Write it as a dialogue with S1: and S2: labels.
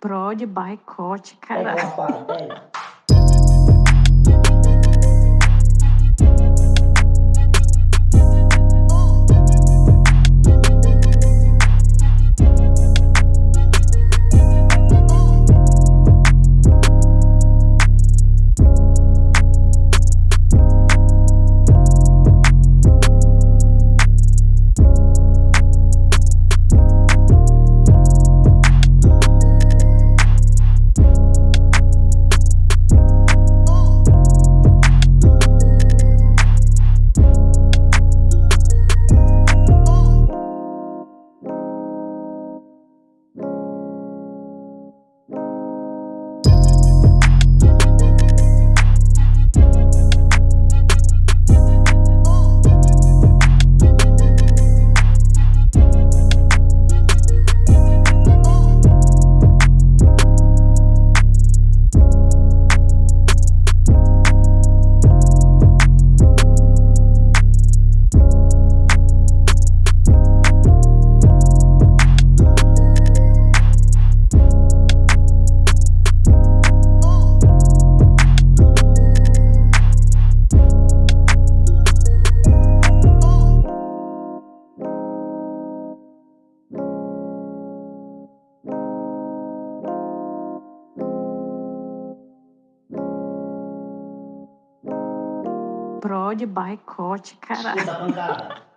S1: Prode boicote,
S2: Pega
S1: cara.
S2: rapaz, pega.
S1: Prode boicote, cara.
S2: Escuta pancada.